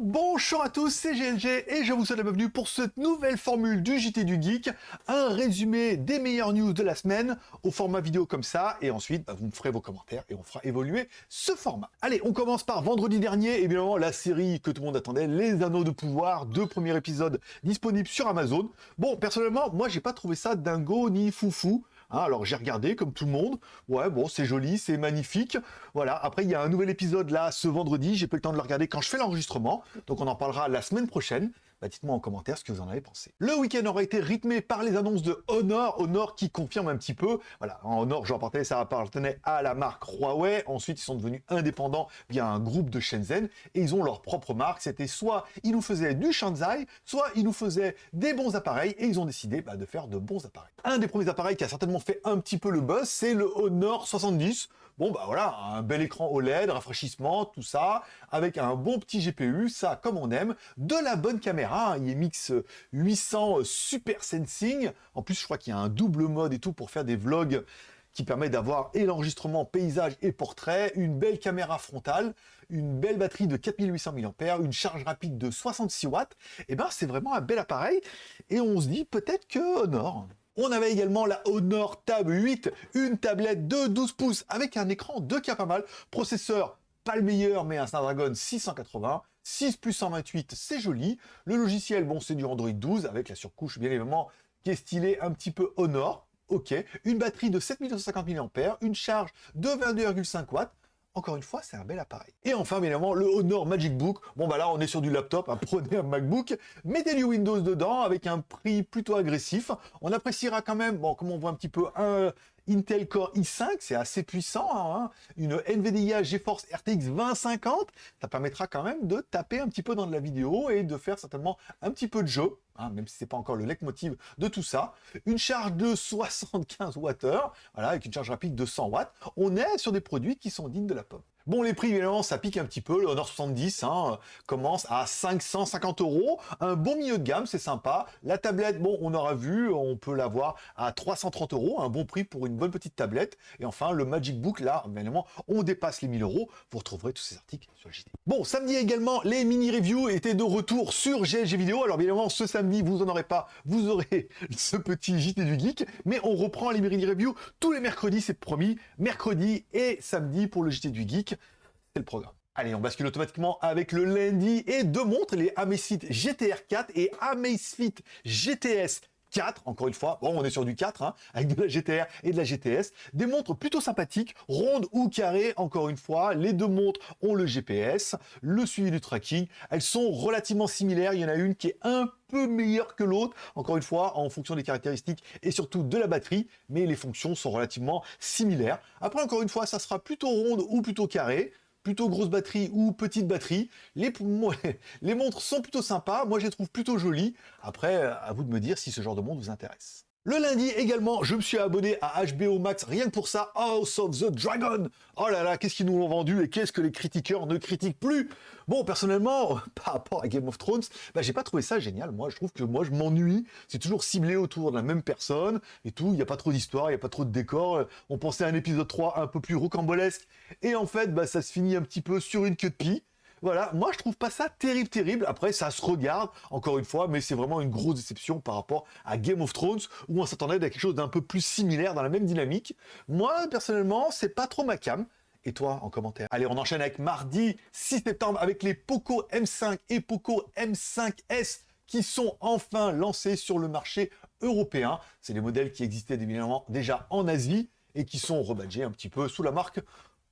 Bonjour à tous, c'est GLG et je vous souhaite la bienvenue pour cette nouvelle formule du JT du Geek, un résumé des meilleures news de la semaine au format vidéo comme ça, et ensuite bah, vous me ferez vos commentaires et on fera évoluer ce format. Allez, on commence par vendredi dernier, évidemment la série que tout le monde attendait, Les Anneaux de Pouvoir, deux premiers épisodes disponibles sur Amazon. Bon, personnellement, moi j'ai pas trouvé ça dingo ni foufou, Hein, alors j'ai regardé comme tout le monde, ouais bon c'est joli, c'est magnifique, voilà, après il y a un nouvel épisode là ce vendredi, j'ai pas le temps de le regarder quand je fais l'enregistrement, donc on en parlera la semaine prochaine, bah, dites-moi en commentaire ce que vous en avez pensé. Le week-end aura été rythmé par les annonces de Honor, Honor qui confirme un petit peu, voilà, Honor, je rapportais, ça appartenait à la marque Huawei, ensuite ils sont devenus indépendants via un groupe de Shenzhen, et ils ont leur propre marque, c'était soit ils nous faisaient du Shanzai, soit ils nous faisaient des bons appareils, et ils ont décidé bah, de faire de bons appareils. Un des premiers appareils qui a certainement fait un petit peu le buzz, c'est le Honor 70, Bon, bah voilà, un bel écran OLED, rafraîchissement, tout ça, avec un bon petit GPU, ça comme on aime, de la bonne caméra, hein, IMX 800 Super Sensing, en plus je crois qu'il y a un double mode et tout pour faire des vlogs qui permet d'avoir et l'enregistrement paysage et portrait, une belle caméra frontale, une belle batterie de 4800 mAh, une charge rapide de 66 watts, et eh ben c'est vraiment un bel appareil, et on se dit peut-être que Honor on avait également la Honor Tab 8, une tablette de 12 pouces avec un écran de pas mal, processeur pas le meilleur, mais un Snapdragon 680, 6 plus 128, c'est joli. Le logiciel, bon, c'est du Android 12, avec la surcouche, bien évidemment, qui est stylée un petit peu Honor. Ok, une batterie de 7250 mAh, une charge de 22,5 watts, encore une fois, c'est un bel appareil. Et enfin, évidemment, le Honor Magic Book. Bon, bah là, on est sur du laptop, hein, prenez un MacBook, mettez du Windows dedans avec un prix plutôt agressif. On appréciera quand même, bon, comme on voit un petit peu, un Intel Core i5, c'est assez puissant, hein, une NVIDIA GeForce RTX 2050, ça permettra quand même de taper un petit peu dans de la vidéo et de faire certainement un petit peu de jeu, hein, même si c'est pas encore le leitmotiv de tout ça. Une charge de 75 Wh, voilà, avec une charge rapide de 100 watts. On est sur des produits qui sont dignes de la pomme. Bon, les prix, évidemment, ça pique un petit peu. Le Honor 70 hein, commence à 550 euros. Un bon milieu de gamme, c'est sympa. La tablette, bon, on aura vu, on peut l'avoir à 330 euros. Un bon prix pour une bonne petite tablette. Et enfin, le Magic Book, là, évidemment, on dépasse les 1000 euros. Vous retrouverez tous ces articles sur le JT. Bon, samedi également, les mini-reviews étaient de retour sur GLG Vidéo. Alors, évidemment, ce samedi, vous en aurez pas. Vous aurez ce petit JT du Geek. Mais on reprend les mini-reviews tous les mercredis, c'est promis. Mercredi et samedi pour le JT du Geek programme. Allez, on bascule automatiquement avec le lundi et deux montres, les Amazfit GTR 4 et Amazfit GTS 4, encore une fois, bon on est sur du 4, hein, avec de la GTR et de la GTS, des montres plutôt sympathiques, rondes ou carrées, encore une fois, les deux montres ont le GPS, le suivi du tracking, elles sont relativement similaires, il y en a une qui est un peu meilleure que l'autre, encore une fois, en fonction des caractéristiques et surtout de la batterie, mais les fonctions sont relativement similaires. Après, encore une fois, ça sera plutôt ronde ou plutôt carré, plutôt grosse batterie ou petite batterie. Les, les montres sont plutôt sympas, moi je les trouve plutôt jolies. Après, à vous de me dire si ce genre de montre vous intéresse. Le lundi également, je me suis abonné à HBO Max, rien que pour ça, House of the Dragon Oh là là, qu'est-ce qu'ils nous ont vendu et qu'est-ce que les critiqueurs ne critiquent plus? Bon, personnellement, par rapport à Game of Thrones, bah, j'ai pas trouvé ça génial. Moi, je trouve que moi, je m'ennuie. C'est toujours ciblé autour de la même personne et tout. Il n'y a pas trop d'histoire, il n'y a pas trop de décor. On pensait à un épisode 3 un peu plus rocambolesque. Et en fait, bah, ça se finit un petit peu sur une queue de pie. Voilà, moi je trouve pas ça terrible, terrible. Après, ça se regarde, encore une fois, mais c'est vraiment une grosse déception par rapport à Game of Thrones, où on s'attendait à quelque chose d'un peu plus similaire, dans la même dynamique. Moi, personnellement, c'est pas trop ma cam. Et toi, en commentaire? Allez, on enchaîne avec mardi 6 septembre, avec les Poco M5 et Poco M5S, qui sont enfin lancés sur le marché européen. C'est des modèles qui existaient évidemment déjà en Asie, et qui sont rebadgés un petit peu sous la marque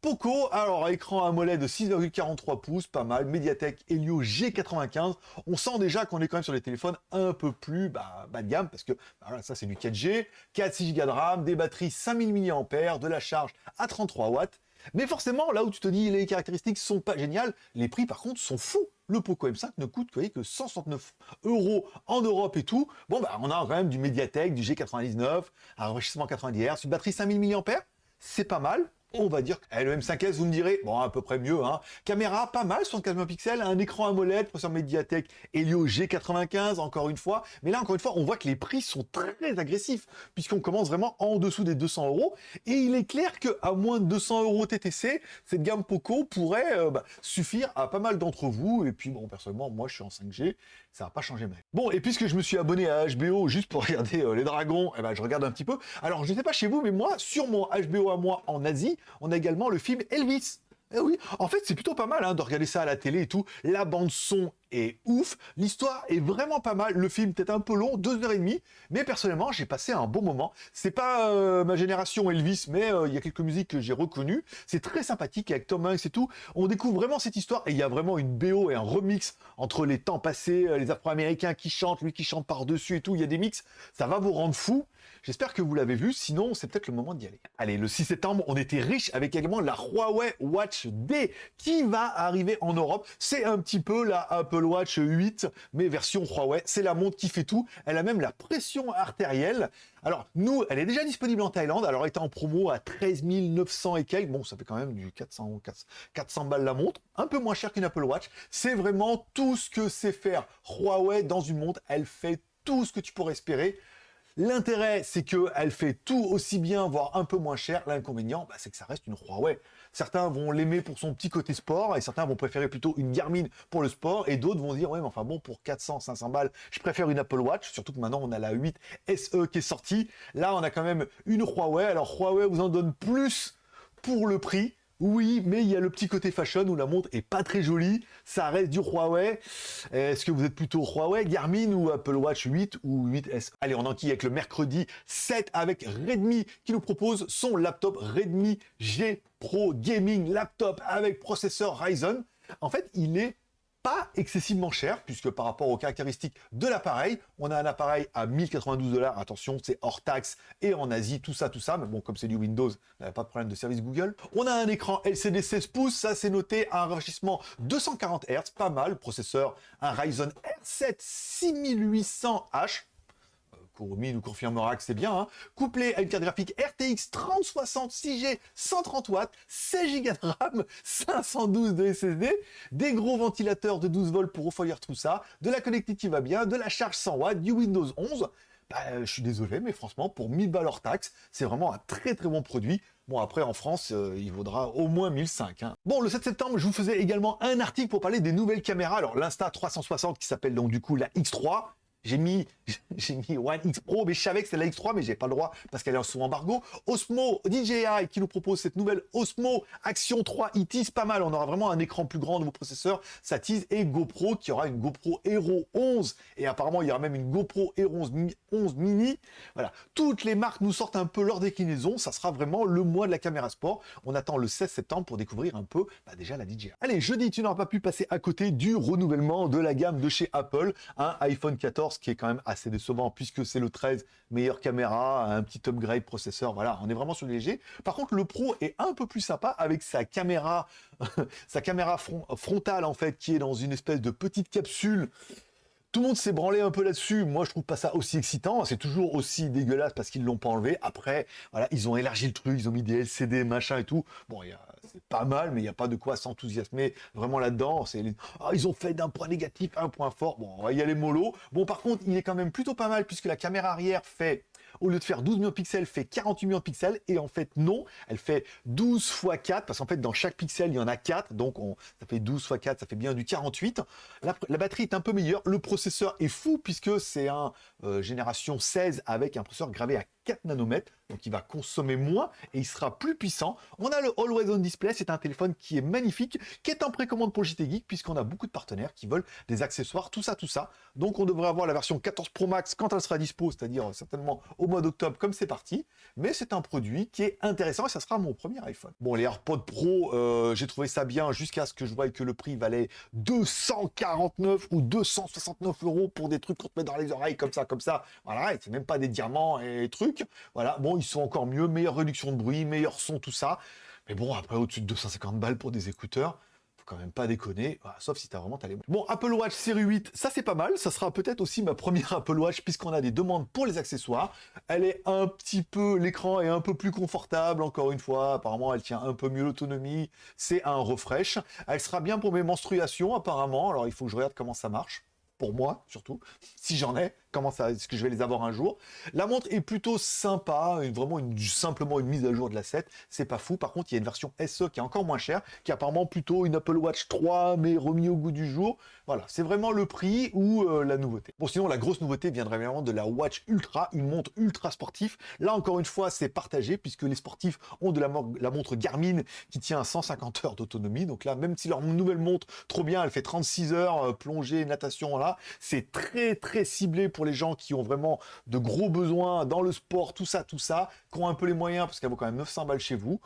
Poco, alors écran AMOLED de 6,43 pouces, pas mal, Mediatek Helio G95, on sent déjà qu'on est quand même sur des téléphones un peu plus bah, bas de gamme, parce que bah, ça c'est du 4G, 4-6 Go de RAM, des batteries 5000 mAh, de la charge à 33 watts, mais forcément, là où tu te dis les caractéristiques sont pas géniales, les prix par contre sont fous. Le Poco M5 ne coûte que, que 169 euros en Europe et tout. Bon, bah, on a quand même du Mediatek, du G99, un enrichissement 90 Hz, une batterie 5000 mAh, c'est pas mal, on va dire, eh, le M5S, vous me direz, bon, à peu près mieux, hein. Caméra, pas mal, 75 pixels, un écran AMOLED, processeur Mediatek Helio G95, encore une fois. Mais là, encore une fois, on voit que les prix sont très agressifs, puisqu'on commence vraiment en dessous des 200 euros. Et il est clair qu'à moins de 200 euros TTC, cette gamme Poco pourrait euh, bah, suffire à pas mal d'entre vous. Et puis, bon, personnellement, moi, je suis en 5G, ça va pas changer ma. Bon, et puisque je me suis abonné à HBO juste pour regarder euh, les dragons, eh ben, je regarde un petit peu. Alors, je sais pas chez vous, mais moi, sur mon HBO à moi en Asie, on a également le film Elvis. Eh oui, en fait, c'est plutôt pas mal hein, de regarder ça à la télé et tout. La bande-son ouf, l'histoire est vraiment pas mal. Le film peut-être un peu long, deux heures et demie, mais personnellement, j'ai passé un bon moment. C'est pas euh, ma génération Elvis, mais euh, il y a quelques musiques que j'ai reconnues. C'est très sympathique avec Tom Hanks et tout. On découvre vraiment cette histoire et il y a vraiment une BO et un remix entre les temps passés, euh, les Afro-Américains qui chantent, lui qui chante par-dessus et tout. Il y a des mix, ça va vous rendre fou. J'espère que vous l'avez vu, sinon c'est peut-être le moment d'y aller. Allez, le 6 septembre, on était riche avec également la Huawei Watch D qui va arriver en Europe. C'est un petit peu la Apple Watch 8, mais version Huawei. C'est la montre qui fait tout. Elle a même la pression artérielle. Alors, nous, elle est déjà disponible en Thaïlande. Alors, elle était en promo à 13 900 et quelques. Bon, ça fait quand même du 400, 400 balles la montre. Un peu moins cher qu'une Apple Watch. C'est vraiment tout ce que sait faire Huawei dans une montre. Elle fait tout ce que tu pourrais espérer. L'intérêt, c'est qu'elle fait tout aussi bien, voire un peu moins cher. L'inconvénient, bah, c'est que ça reste une Huawei. Certains vont l'aimer pour son petit côté sport, et certains vont préférer plutôt une Garmin pour le sport, et d'autres vont dire, ouais, mais enfin bon, pour 400, 500 balles, je préfère une Apple Watch, surtout que maintenant on a la 8 SE qui est sortie. Là, on a quand même une Huawei. Alors Huawei vous en donne plus pour le prix, oui, mais il y a le petit côté fashion où la montre est pas très jolie. Ça reste du Huawei. Est-ce que vous êtes plutôt Huawei, Garmin ou Apple Watch 8 ou 8S Allez, on enquille avec le mercredi 7 avec Redmi qui nous propose son laptop Redmi G Pro Gaming Laptop avec processeur Ryzen. En fait, il est pas excessivement cher, puisque par rapport aux caractéristiques de l'appareil, on a un appareil à 1092 dollars, attention, c'est hors taxe, et en Asie, tout ça, tout ça, mais bon, comme c'est du Windows, a pas de problème de service Google. On a un écran LCD 16 pouces, ça c'est noté, un rafraîchissement 240 Hz, pas mal, processeur, un Ryzen R7 6800H, Kurumi nous confirmera que c'est bien, hein. couplé à une carte graphique RTX 3060 6G 130 watts, 16 Go de RAM, 512 de SSD, des gros ventilateurs de 12 volts pour refroidir tout ça, de la connectivité qui va bien, de la charge 100 watts, du Windows 11. Bah, je suis désolé, mais franchement, pour 1000 balles hors taxe, c'est vraiment un très très bon produit. Bon, après, en France, euh, il vaudra au moins 1005. Hein. Bon, le 7 septembre, je vous faisais également un article pour parler des nouvelles caméras. Alors, l'Insta360 qui s'appelle donc du coup la X3, j'ai mis, j'ai mis One X Pro, mais je savais que c'est la X3, mais j'ai pas le droit parce qu'elle est sous embargo. Osmo DJI qui nous propose cette nouvelle Osmo Action 3 IT, c'est pas mal. On aura vraiment un écran plus grand de vos processeurs, ça tease. Et GoPro qui aura une GoPro Hero 11. Et apparemment, il y aura même une GoPro Hero 11, Mini. Voilà. Toutes les marques nous sortent un peu leur déclinaison. Ça sera vraiment le mois de la caméra sport. On attend le 16 septembre pour découvrir un peu bah, déjà la DJI. Allez, jeudi, tu n'auras pas pu passer à côté du renouvellement de la gamme de chez Apple. Un iPhone 14 qui est quand même assez décevant puisque c'est le 13, meilleure caméra, un petit upgrade processeur, voilà, on est vraiment sur le léger. Par contre, le Pro est un peu plus sympa avec sa caméra, sa caméra frontale en fait, qui est dans une espèce de petite capsule tout le monde s'est branlé un peu là-dessus. Moi, je trouve pas ça aussi excitant. C'est toujours aussi dégueulasse parce qu'ils l'ont pas enlevé. Après, voilà, ils ont élargi le truc, ils ont mis des LCD, machin et tout. Bon, pas mal, mais il n'y a pas de quoi s'enthousiasmer vraiment là-dedans. C'est ah, ils ont fait d'un point négatif un point fort. Bon, on va y aller mollo. Bon, par contre, il est quand même plutôt pas mal puisque la caméra arrière fait au lieu de faire 12 millions de pixels, fait 48 millions de pixels. Et en fait, non, elle fait 12 x 4, parce qu'en fait, dans chaque pixel, il y en a 4. Donc, on, ça fait 12 x 4, ça fait bien du 48. La, batterie est un peu meilleure. Le processeur est fou, puisque c'est un euh, génération 16 avec un processeur gravé à 4 nanomètres, donc il va consommer moins et il sera plus puissant. On a le Always On Display, c'est un téléphone qui est magnifique, qui est en précommande pour JT Geek, puisqu'on a beaucoup de partenaires qui veulent des accessoires, tout ça, tout ça. Donc on devrait avoir la version 14 Pro Max quand elle sera dispo, c'est-à-dire certainement au mois d'octobre, comme c'est parti. Mais c'est un produit qui est intéressant et ça sera mon premier iPhone. Bon, les AirPods Pro, euh, j'ai trouvé ça bien jusqu'à ce que je voie que le prix valait 249 ou 269 euros pour des trucs qu'on te met dans les oreilles comme ça, comme ça. Voilà, et c'est même pas des diamants et trucs. Voilà, bon, ils sont encore mieux, meilleure réduction de bruit, meilleur son, tout ça. Mais bon, après, au-dessus de 250 balles pour des écouteurs, faut quand même pas déconner, sauf si t'as vraiment talé. Bon, Apple Watch série 8, ça c'est pas mal, ça sera peut-être aussi ma première Apple Watch puisqu'on a des demandes pour les accessoires. Elle est un petit peu, l'écran est un peu plus confortable, encore une fois, apparemment elle tient un peu mieux l'autonomie, c'est un refresh. Elle sera bien pour mes menstruations apparemment, alors il faut que je regarde comment ça marche. Pour moi surtout, si j'en ai, comment ça, est-ce que je vais les avoir un jour. La montre est plutôt sympa, vraiment une, simplement une mise à jour de la 7, c'est pas fou. Par contre, il y a une version SE qui est encore moins chère, qui est apparemment plutôt une Apple Watch 3, mais remis au goût du jour. Voilà, c'est vraiment le prix ou euh, la nouveauté. Bon, sinon, la grosse nouveauté viendrait vraiment de la Watch Ultra, une montre ultra sportive. Là, encore une fois, c'est partagé, puisque les sportifs ont de la, la montre Garmin qui tient à 150 heures d'autonomie. Donc là, même si leur nouvelle montre, trop bien, elle fait 36 heures, euh, plongée, natation, là, c'est très, très ciblé pour les gens qui ont vraiment de gros besoins dans le sport, tout ça, tout ça, qui ont un peu les moyens, parce qu'elle vaut quand même 900 balles chez vous.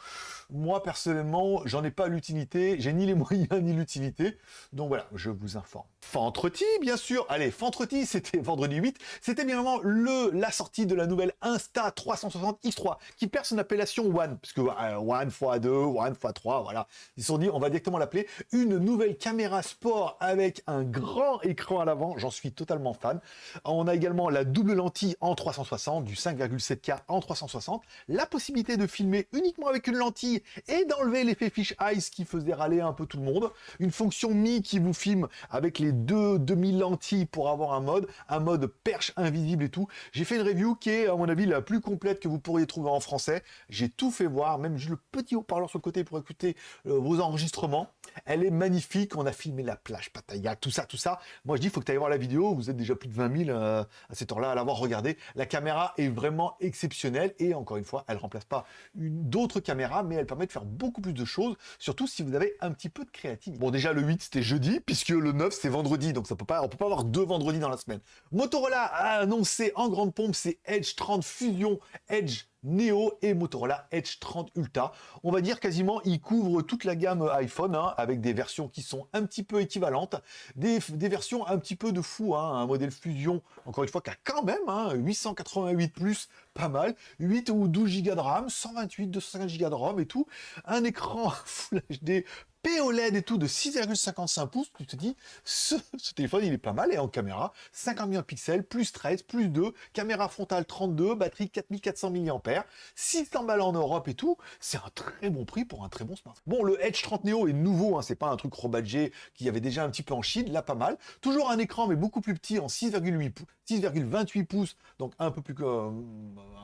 Moi, personnellement, j'en ai pas l'utilité, j'ai ni les moyens ni l'utilité, donc voilà, je vous informe. Fentreti, bien sûr. Allez, Fentreti, c'était vendredi 8. C'était bien vraiment le, la sortie de la nouvelle Insta 360 X3 qui perd son appellation One, puisque euh, One x2, One x3, voilà. Ils se sont dit, on va directement l'appeler une nouvelle caméra sport avec un grand écran à l'avant. J'en suis totalement fan. On a également la double lentille en 360, du 5,7K en 360. La possibilité de filmer uniquement avec une lentille et d'enlever l'effet fish eyes qui faisait râler un peu tout le monde. Une fonction Mi qui vous filme avec les deux demi-lentilles pour avoir un mode, un mode perche invisible et tout. J'ai fait une review qui est, à mon avis, la plus complète que vous pourriez trouver en français. J'ai tout fait voir, même juste le petit haut-parleur sur le côté pour écouter euh, vos enregistrements. Elle est magnifique, on a filmé la plage Pattaya, tout ça, tout ça. Moi, je dis, il faut que tu ailles voir la vidéo, vous êtes déjà plus de 20 000 euh, à cette heure-là à l'avoir regardé. La caméra est vraiment exceptionnelle et encore une fois, elle remplace pas d'autres caméras, mais elle permet de faire beaucoup plus de choses, surtout si vous avez un petit peu de créativité. Bon, déjà, le 8, c'était jeudi, puisque le 9, c'est vendredi, donc ça peut pas, on peut pas avoir deux vendredis dans la semaine. Motorola a annoncé en grande pompe ses Edge 30 Fusion Edge Neo et Motorola Edge 30 Ultra. On va dire quasiment, ils couvrent toute la gamme iPhone, hein, avec des versions qui sont un petit peu équivalentes, des, versions un petit peu de fou, hein, un modèle Fusion, encore une fois, qui a quand même hein, 888+, plus, pas mal, 8 ou 12 Go de RAM, 128, 250 Go de ROM et tout, un écran Full HD POLED et tout de 6,55 pouces, tu te dis, ce, téléphone, il est pas mal, et en caméra, 50 millions de pixels, plus 13, plus 2, caméra frontale 32, batterie 4400 mAh, 600 balles en Europe et tout, c'est un très bon prix pour un très bon smartphone. Bon, le Edge 30 Neo est nouveau, hein, c'est pas un truc rebadgé qui avait déjà un petit peu en Chine, là pas mal. Toujours un écran, mais beaucoup plus petit, en 6,8 pouces, 6,28 pouces, donc un peu plus euh,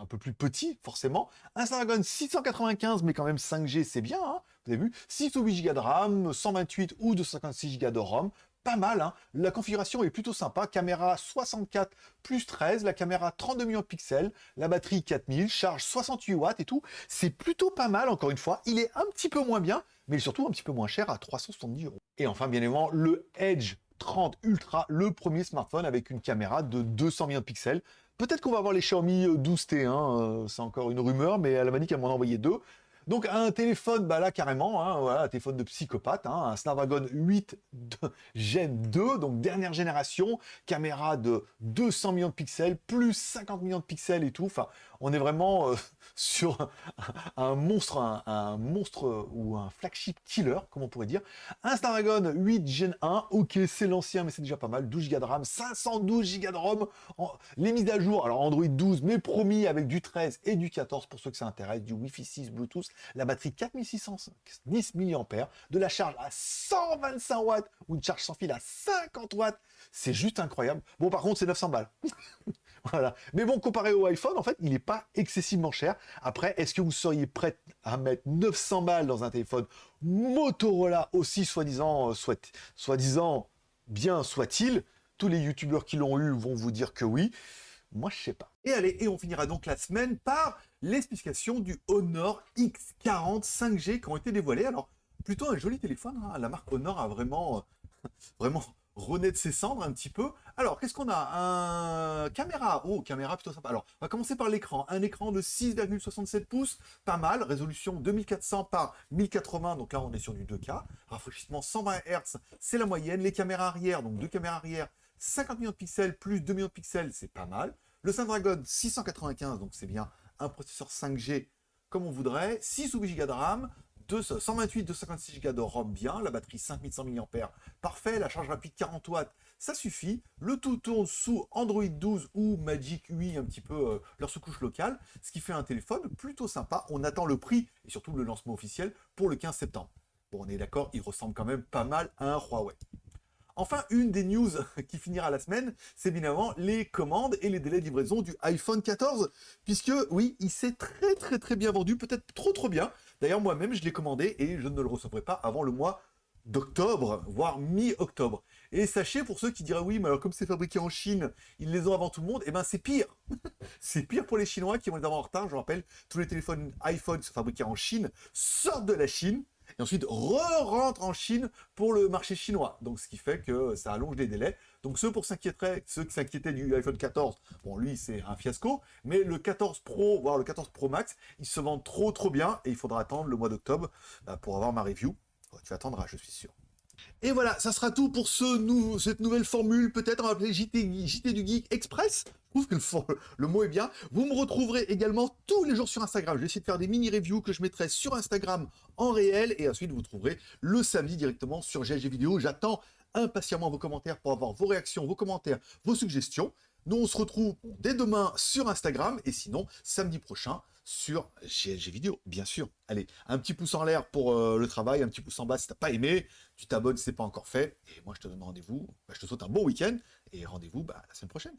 un peu plus petit, forcément. Un Snapdragon 695, mais quand même 5G, c'est bien, hein vous avez vu 6 ou 8 Go de RAM, 128 ou 256 Go de ROM, pas mal, hein. La configuration est plutôt sympa, caméra 64 plus 13, la caméra 32 millions de pixels, la batterie 4000, charge 68 watts et tout, c'est plutôt pas mal encore une fois, il est un petit peu moins bien, mais surtout un petit peu moins cher à 370 euros. Et enfin bien évidemment le Edge 30 Ultra, le premier smartphone avec une caméra de 200 millions de pixels, Peut-être qu'on va avoir les Xiaomi 12T, hein, euh, c'est encore une rumeur, mais elle m'a dit qu'elle m'en envoyait deux. Donc un téléphone, bah là carrément, hein, un téléphone de psychopathe, hein, un Snapdragon 8 Gen 2, donc dernière génération, caméra de 200 millions de pixels, plus 50 millions de pixels et tout. Enfin, on est vraiment euh, sur un, monstre, un, monstre ou un flagship killer, comme on pourrait dire. Un Snapdragon 8 Gen 1, ok, c'est l'ancien, mais c'est déjà pas mal. 12 Go de RAM, 512 Go de ROM. les mises à jour, alors Android 12, mais promis avec du 13 et du 14 pour ceux que ça intéresse, du Wi-Fi 6, Bluetooth, la batterie 4610 mAh, de la charge à 125 watts ou une charge sans fil à 50 watts. C'est juste incroyable. Bon, par contre, c'est 900 balles. voilà. Mais bon, comparé au iPhone, en fait, il n'est pas excessivement cher. Après, est-ce que vous seriez prêt à mettre 900 balles dans un téléphone Motorola aussi, soi-disant, euh, soi-disant, bien soit-il Tous les youtubeurs qui l'ont eu vont vous dire que oui. Moi, je sais pas. Et allez, et on finira donc la semaine par les spécifications du Honor X40 5G qui ont été dévoilées. Alors, plutôt un joli téléphone. Hein. La marque Honor a vraiment, vraiment rené de ses cendres un petit peu. Alors, qu'est-ce qu'on a? Un caméra. Oh, caméra plutôt sympa. Alors, on va commencer par l'écran. Un écran de 6,67 pouces, pas mal. Résolution 2400 par 1080, donc là on est sur du 2K. Rafraîchissement 120 Hz, c'est la moyenne. Les caméras arrière, donc deux caméras arrière, 50 millions de pixels plus 2 millions de pixels, c'est pas mal. Le Snapdragon 695, donc c'est bien un processeur 5G comme on voudrait, 6 ou 8 Go de RAM, 128, 256 Go de ROM bien, la batterie 5100 mAh parfait, la charge rapide 40 watts ça suffit. Le tout tourne sous Android 12 ou Magic UI, un petit peu euh, leur sous-couche locale, ce qui fait un téléphone plutôt sympa. On attend le prix et surtout le lancement officiel pour le 15 septembre. Bon, on est d'accord, il ressemble quand même pas mal à un Huawei. Enfin, une des news qui finira la semaine, c'est évidemment les commandes et les délais de livraison du iPhone 14, puisque oui, il s'est très très très bien vendu, peut-être trop trop bien. D'ailleurs, moi-même, je l'ai commandé et je ne le recevrai pas avant le mois d'octobre, voire mi-octobre. Et sachez, pour ceux qui diraient, oui, mais alors comme c'est fabriqué en Chine, ils les ont avant tout le monde, et eh ben c'est pire C'est pire pour les Chinois qui vont les avoir en retard, je rappelle, tous les téléphones iPhone fabriqués en Chine sortent de la Chine, et ensuite re-rentrent en Chine pour le marché chinois. Donc ce qui fait que ça allonge les délais. Donc ceux pour ceux qui s'inquiétaient du iPhone 14, bon lui c'est un fiasco, mais le 14 Pro, voire le 14 Pro Max, ils se vendent trop trop bien, et il faudra attendre le mois d'octobre bah, pour avoir ma review. Tu attendras, je suis sûr. Et voilà, ça sera tout pour ce cette nouvelle formule, peut-être on va appeler JT, du Geek Express. Je trouve que le, le, mot est bien. Vous me retrouverez également tous les jours sur Instagram. Je vais essayer de faire des mini-reviews que je mettrai sur Instagram en réel. Et ensuite, vous trouverez le samedi directement sur GLG Vidéo. J'attends impatiemment vos commentaires pour avoir vos réactions, vos commentaires, vos suggestions. Nous, on se retrouve dès demain sur Instagram. Et sinon, samedi prochain, sur GLG Vidéo, bien sûr. Allez, un petit pouce en l'air pour euh, le travail, un petit pouce en bas si t'as pas aimé, tu t'abonnes si c'est pas encore fait, et moi je te donne rendez-vous, bah, je te souhaite un bon week-end, et rendez-vous bah, la semaine prochaine.